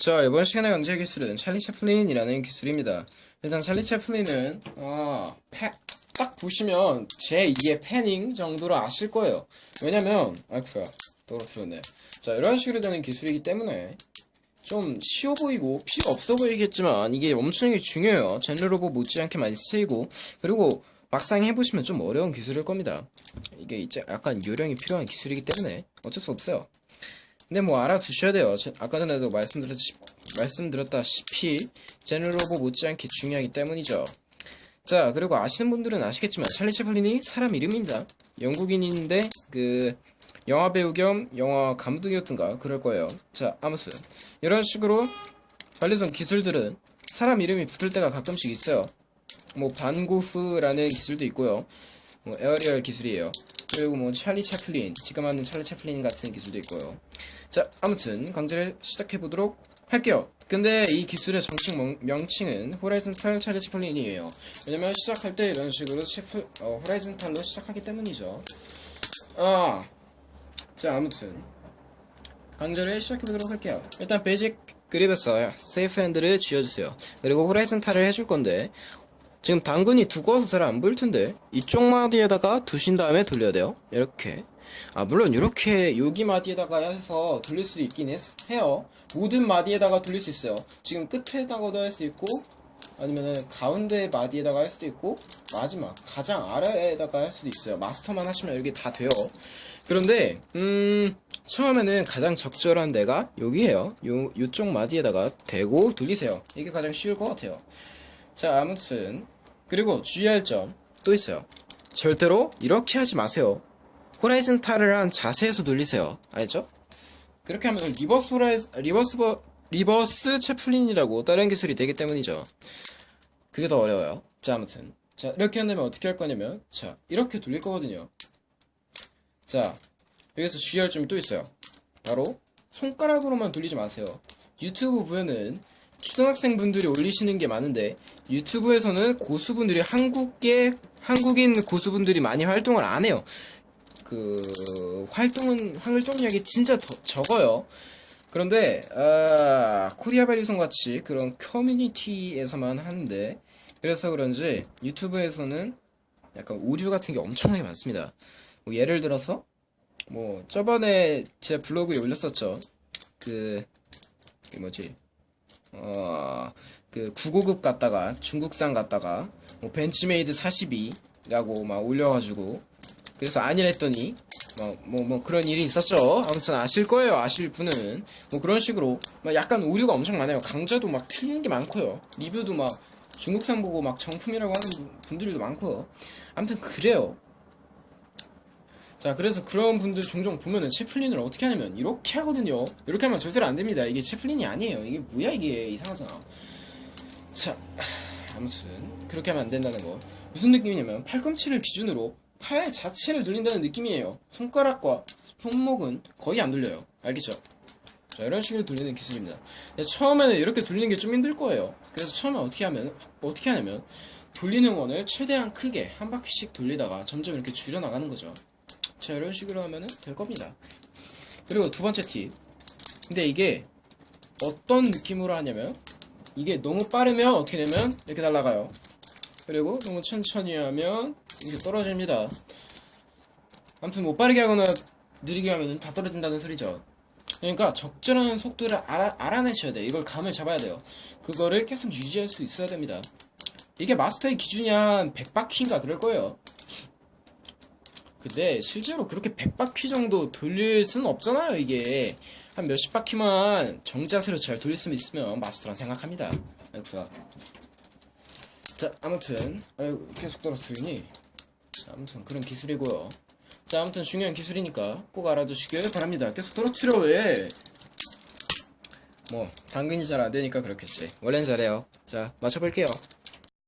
자 이번 시간의 강제 기술은 찰리 채플린이라는 기술입니다. 일단 찰리 채플린은 아, 패- 딱 보시면 제2의 패닝 정도로 아실 거예요. 왜냐면 아이쿠야 떨어뜨렸네. 자 이런 식으로 되는 기술이기 때문에 좀 쉬워 보이고 필요 없어 보이겠지만 이게 엄청나게 중요해요. 젠르로보 못지않게 많이 쓰이고 그리고 막상 해보시면 좀 어려운 기술일 겁니다. 이게 이제 약간 요령이 필요한 기술이기 때문에 어쩔 수 없어요 근데 뭐 알아두셔야 돼요. 제- 아까 전에도 말씀드렸지, 말씀드렸다시피 제너로보 못지않게 중요하기 때문이죠. 자 그리고 아시는 분들은 아시겠지만 찰리 채플린이 사람 이름입니다. 영국인인데 그 영화 배우 겸 영화 감독이었던가 그럴 거예요. 자 아무튼 이런 식으로 관련성 기술들은 사람 이름이 붙을 때가 가끔씩 있어요. 뭐 반고프라는 기술도 있고요. 뭐 aerial 기술이에요. 그리고 뭐 찰리 채플린 지금 하는 찰리 채플린 같은 기술도 있고요. 자, 아무튼 강좌를 시작해 보도록 할게요. 근데 이 기술의 정식 명, 명칭은 horizontal 찰리 채플린이에요. 왜냐면 시작할 때 이런 식으로 채플, 어, horizontal로 시작하기 때문이죠. 아, 자, 아무튼 강좌를 시작해 보도록 할게요. 일단 basic grip에서 safe hand를 쥐어주세요. 그리고 horizontal을 해줄 건데 지금 당근이 두꺼워서 잘 안 보일 텐데 이쪽 마디에다가 두신 다음에 돌려야 돼요. 이렇게. 아 물론 이렇게 여기 마디에다가 해서 돌릴 수 있긴 했, 해요. 모든 마디에다가 돌릴 수 있어요. 지금 끝에다가도 할 수 있고 아니면은 가운데 마디에다가 할 수도 있고 마지막 가장 아래에다가 할 수도 있어요. 마스터만 하시면 이렇게 다 돼요. 그런데 음 처음에는 가장 적절한 데가 여기에요. 요 요쪽 마디에다가 대고 돌리세요. 이게 가장 쉬울 것 같아요. 자, 아무튼 그리고 주의할 점 또 있어요. 절대로 이렇게 하지 마세요. horizontal을 한 자세에서 돌리세요. 알죠? 그렇게 하면 reverse hori- reverse 버, reverse 채플린이라고 다른 기술이 되기 때문이죠. 그게 더 어려워요. 자, 아무튼 자 이렇게 한다면 어떻게 할 거냐면 자 이렇게 돌릴 거거든요. 자 여기서 주의할 점이 또 있어요. 바로 손가락으로만 돌리지 마세요. 유튜브 보면은 초등학생분들이 올리시는 게 많은데 유튜브에서는 고수분들이 한국계 한국인 고수분들이 많이 활동을 안 해요. 그 활동은 활동량이 진짜 더, 적어요. 그런데 아, 코리아 발리송 같이 그런 커뮤니티에서만 하는데 그래서 그런지 유튜브에서는 약간 오류 같은 게 엄청나게 많습니다. 뭐 예를 들어서 뭐 저번에 제 블로그에 올렸었죠. 그, 그 뭐지? 어, 그 9고급 갔다가 중국산 갔다가 뭐 벤치메이드 42라고 막 올려가지고 그래서 아니랬더니 뭐, 뭐, 뭐 그런 일이 있었죠. 아무튼 아실 거예요. 아실 분은 뭐 그런 식으로 막 약간 오류가 엄청 많아요. 강좌도 막 틀린 게 많고요. 리뷰도 막 중국산 보고 막 정품이라고 하는 분들도 많고요. 아무튼 그래요. 자, 그래서 그런 분들 종종 보면은 채플린을 어떻게 하냐면 이렇게 하거든요. 이렇게 하면 절대로 안 됩니다. 이게 채플린이 아니에요. 이게 뭐야 이게 이상하잖아. 자, 아무튼 그렇게 하면 안 된다는 거. 무슨 느낌이냐면 팔꿈치를 기준으로 팔 자체를 돌린다는 느낌이에요. 손가락과 손목은 거의 안 돌려요. 알겠죠? 자, 이런 식으로 돌리는 기술입니다. 처음에는 이렇게 돌리는 게 좀 힘들 거예요. 그래서 처음에 어떻게 하면 어떻게 하냐면 돌리는 원을 최대한 크게 한 바퀴씩 돌리다가 점점 이렇게 줄여 나가는 거죠. 자 이런 식으로 하면은 될 겁니다. 그리고 두 번째 팁. 근데 이게 어떤 느낌으로 하냐면 이게 너무 빠르면 어떻게 되면 이렇게 날아가요. 그리고 너무 천천히 하면 이게 떨어집니다. 아무튼 뭐 빠르게 하거나 느리게 하면은 다 떨어진다는 소리죠. 그러니까 적절한 속도를 알아, 알아내셔야 돼요. 이걸 감을 잡아야 돼요. 그거를 계속 유지할 수 있어야 됩니다. 이게 마스터의 기준이 한 100바퀴인가 그럴 거예요 근데 실제로 그렇게 100바퀴 정도 돌릴 수는 없잖아요 이게. 한 몇십 바퀴만 정자세로 잘 돌릴 수 있으면 마스터란 생각합니다. 아이쿠야 자 아무튼. 아유 계속 떨어뜨리니 자 아무튼 그런 기술이고요. 자 아무튼 중요한 기술이니까 꼭 알아두시길 바랍니다. 계속 떨어뜨려 왜 뭐 당근이 잘 안되니까 그렇겠지. 원래는 잘해요. 자 맞춰볼게요